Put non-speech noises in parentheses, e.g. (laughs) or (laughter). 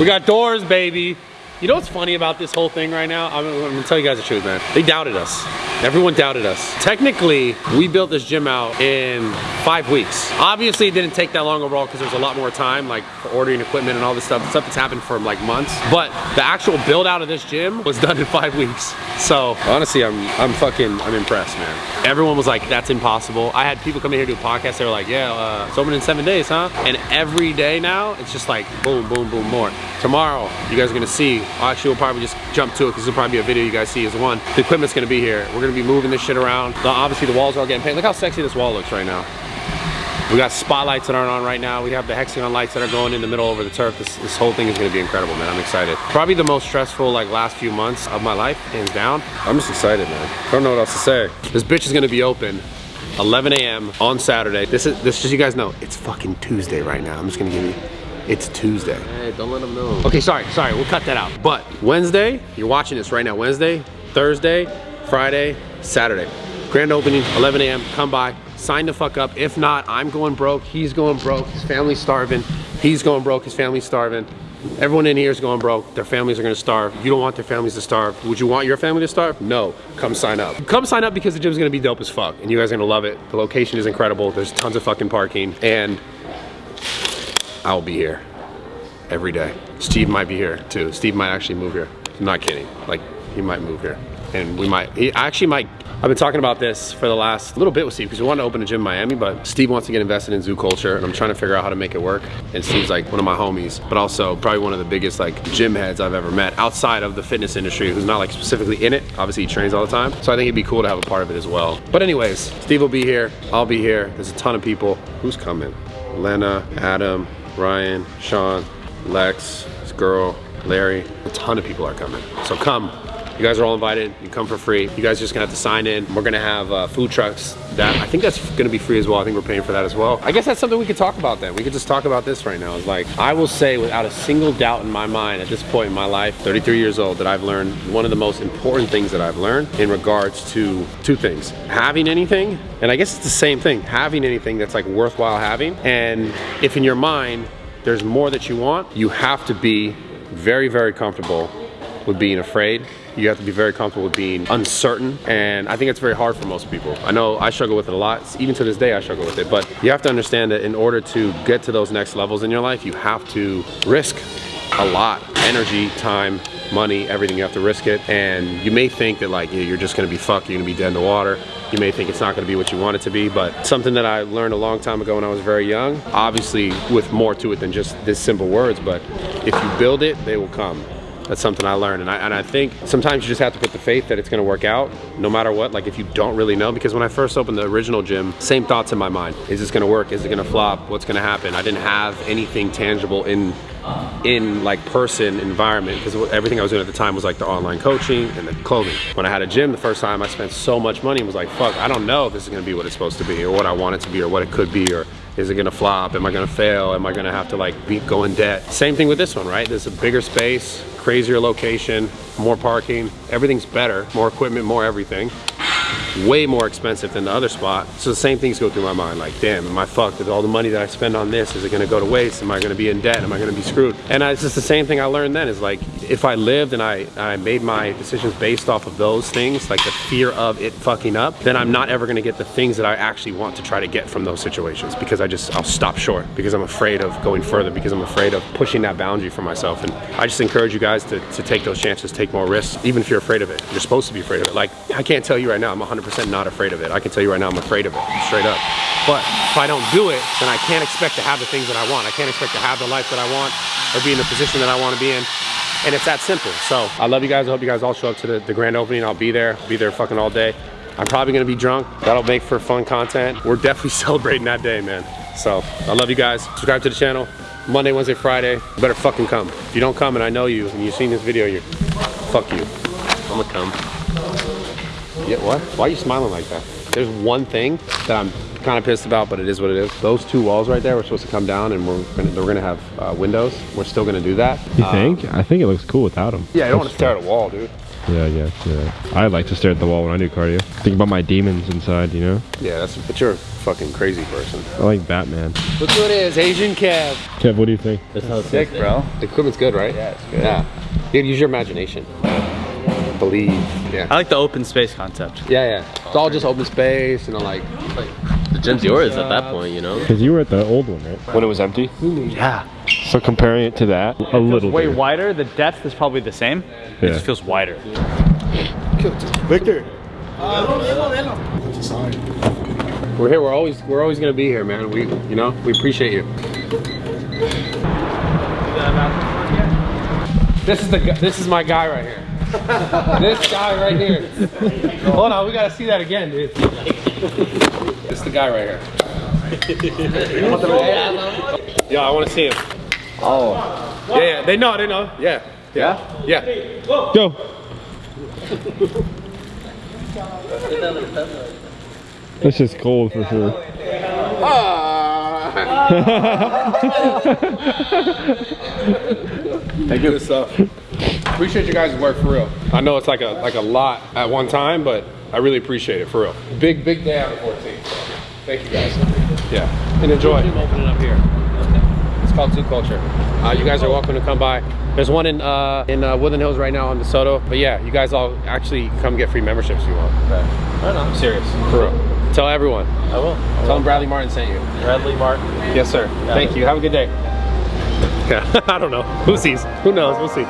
We got doors, baby. You know what's funny about this whole thing right now? I'm, I'm, gonna tell you guys the truth, man. They doubted us. Everyone doubted us. Technically, we built this gym out in five weeks. Obviously, it didn't take that long overall because there's a lot more time, like for ordering equipment and all this stuff. Stuff that's happened for like months. But the actual build out of this gym was done in five weeks. So honestly, I'm I'm fucking I'm impressed, man. Everyone was like, "That's impossible." I had people come in here to do podcasts. They were like, "Yeah, uh, it's open in seven days, huh?" And every day now, it's just like boom, boom, boom, more. Tomorrow, you guys are gonna see Actually, we'll probably just jump to it because it'll probably be a video you guys see as one. The equipment's gonna be here. We're gonna be moving this shit around. The, obviously, the walls are all getting painted. Look how sexy this wall looks right now. We got spotlights that aren't on right now. We have the hexagon lights that are going in the middle over the turf. This, this whole thing is gonna be incredible, man. I'm excited. Probably the most stressful like last few months of my life, hands down. I'm just excited, man. I don't know what else to say. This bitch is gonna be open 11 a.m. on Saturday. This is this just you guys know, it's fucking Tuesday right now. I'm just gonna give you it's Tuesday. Hey, don't let them know. Okay, sorry, sorry, we'll cut that out. But Wednesday, you're watching this right now, Wednesday, Thursday, Friday, Saturday. Grand opening, 11 a.m., come by, sign the fuck up. If not, I'm going broke, he's going broke, his family's starving, he's going broke, his family's starving. Everyone in here is going broke. Their families are gonna starve. You don't want their families to starve. Would you want your family to starve? No. Come sign up. Come sign up because the gym's gonna be dope as fuck and you guys are gonna love it. The location is incredible. There's tons of fucking parking and I'll be here every day. Steve might be here too. Steve might actually move here. I'm not kidding. Like, he might move here. And we might, he actually might, I've been talking about this for the last little bit with Steve because we want to open a gym in Miami, but Steve wants to get invested in zoo culture and I'm trying to figure out how to make it work. And Steve's like one of my homies, but also probably one of the biggest like gym heads I've ever met outside of the fitness industry who's not like specifically in it. Obviously he trains all the time. So I think it'd be cool to have a part of it as well. But anyways, Steve will be here. I'll be here. There's a ton of people. Who's coming? Lena, Adam, Ryan, Sean, Lex, this girl, Larry, a ton of people are coming. So come. You guys are all invited. You come for free. You guys just gonna have to sign in. We're gonna have uh, food trucks. That I think that's gonna be free as well. I think we're paying for that as well. I guess that's something we could talk about then. We could just talk about this right now. It's like I will say without a single doubt in my mind at this point in my life, 33 years old, that I've learned one of the most important things that I've learned in regards to two things: having anything, and I guess it's the same thing. Having anything that's like worthwhile having, and if in your mind there's more that you want, you have to be very, very comfortable with being afraid. You have to be very comfortable with being uncertain. And I think it's very hard for most people. I know I struggle with it a lot. Even to this day, I struggle with it. But you have to understand that in order to get to those next levels in your life, you have to risk a lot. Energy, time, money, everything. You have to risk it. And you may think that like you're just gonna be fucked, you're gonna be dead in the water. You may think it's not gonna be what you want it to be, but something that I learned a long time ago when I was very young, obviously with more to it than just this simple words, but if you build it, they will come. That's something I learned. And I, and I think sometimes you just have to put the faith that it's gonna work out no matter what. Like if you don't really know, because when I first opened the original gym, same thoughts in my mind. Is this gonna work? Is it gonna flop? What's gonna happen? I didn't have anything tangible in in like person environment because everything I was doing at the time was like the online coaching and the clothing. When I had a gym the first time I spent so much money and was like fuck I don't know if this is gonna be what it's supposed to be or what I want it to be or what it could be or is it gonna flop? Am I gonna fail? Am I gonna have to like be, go in debt? Same thing with this one, right? There's a bigger space, crazier location, more parking, everything's better, more equipment, more everything way more expensive than the other spot. So the same things go through my mind, like, damn, am I fucked? With all the money that I spend on this, is it gonna go to waste? Am I gonna be in debt? Am I gonna be screwed? And I, it's just the same thing I learned then, is like, if I lived and I, I made my decisions based off of those things, like the fear of it fucking up, then I'm not ever gonna get the things that I actually want to try to get from those situations because I just, I'll stop short because I'm afraid of going further, because I'm afraid of pushing that boundary for myself. And I just encourage you guys to, to take those chances, take more risks, even if you're afraid of it. You're supposed to be afraid of it. Like, I can't tell you right now, I'm 100% not afraid of it. I can tell you right now, I'm afraid of it, straight up. But if I don't do it, then I can't expect to have the things that I want. I can't expect to have the life that I want or be in the position that I want to be in. And it's that simple. So I love you guys. I hope you guys all show up to the, the grand opening. I'll be there, be there fucking all day. I'm probably gonna be drunk. That'll make for fun content. We're definitely (laughs) celebrating that day, man. So I love you guys. Subscribe to the channel. Monday, Wednesday, Friday. You better fucking come. If you don't come and I know you and you've seen this video, you're fuck you. I'm gonna come. Yeah, what? Why are you smiling like that? There's one thing that I'm kind of pissed about, but it is what it is. Those two walls right there were supposed to come down and we're gonna, we're gonna have uh, windows. We're still gonna do that. You Um, think? I think it looks cool without them. Yeah, I don't want to stare at a wall, dude. Yeah, yeah, yeah. I like to stare at the wall when I do cardio. Think about my demons inside, you know? Yeah, that's, but you're a fucking crazy person. I like Batman. Look who it is, Asian Kev. Kev, what do you think? This sounds sick, bro. The equipment's good, right? Yeah, it's good. Yeah. Dude, use your imagination. Believe. Yeah. I like the open space concept. Yeah, yeah. It's all just open space, you know, like. The gym's yours at that point, you know? Because you were at the old one, right? When it was empty? Yeah. So comparing it to that, a little Way bit. wider. The depth is probably the same. It Yeah. just feels wider. Victor. We're here. We're always we're always gonna be here, man. We you know we appreciate you. This is the gu- this is my guy right here. (laughs) this guy right here. Hold on, we gotta see that again, dude. this is the guy right here. Yeah, I want to see him. Oh. Yeah, yeah. They know. They know. Yeah. Yeah? Yeah. Go. This is cold for sure. Ah. (laughs) Thank you. Good stuff. Appreciate you guys' work for real. I know it's like a like a lot at one time, but I really appreciate it for real. Big big day on the 14th. Thank you guys. Yeah, and enjoy. Opening up here. It's called Zoo Culture. Uh, you guys are welcome to come by. There's one in uh, in uh, Woodland Hills right now on DeSoto. But yeah, you guys all actually come get free memberships if you want. Right on. I'm serious. For real. Tell everyone. I will. Tell them Bradley Martyn sent you. Bradley Martyn. Yes, sir. Thank you. Have a good day. Yeah, (laughs) (laughs) I don't know. Who sees? Who knows? We'll see.